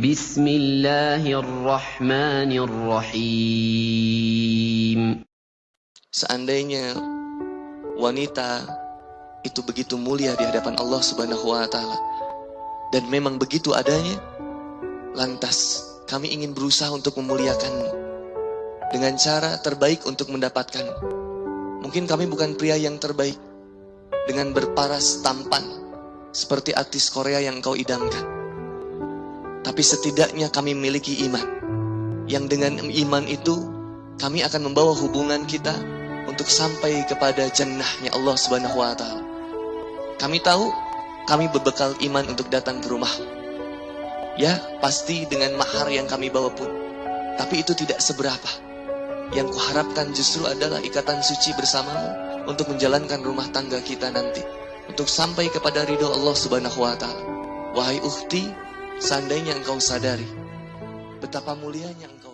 بسم الله الرحمن الرحيم Seandainya wanita itu begitu mulia di hadapan Allah Subhanahu wa taala dan memang begitu adanya, lantas kami ingin berusaha untuk memuliakanmu dengan cara terbaik untuk mendapatkanmu. Mungkin kami bukan pria yang terbaik dengan berparas tampan seperti artis Korea yang kau idamkan. Tapi setidaknya kami memiliki iman yang dengan iman itu kami akan membawa hubungan kita untuk sampai kepada jannahnya Allah Subhanahu wa taala. Kami tahu kami berbekal iman untuk datang ke rumah. Ya, pasti dengan mahar yang kami bawa pun. Tapi itu tidak seberapa. Yang kuharapkan justru adalah ikatan suci bersamamu untuk menjalankan rumah tangga kita nanti. Untuk sampai kepada ridho Allah Subhanahu wa taala. Wahai ukhti, seandainya engkau sadari betapa mulianya engkau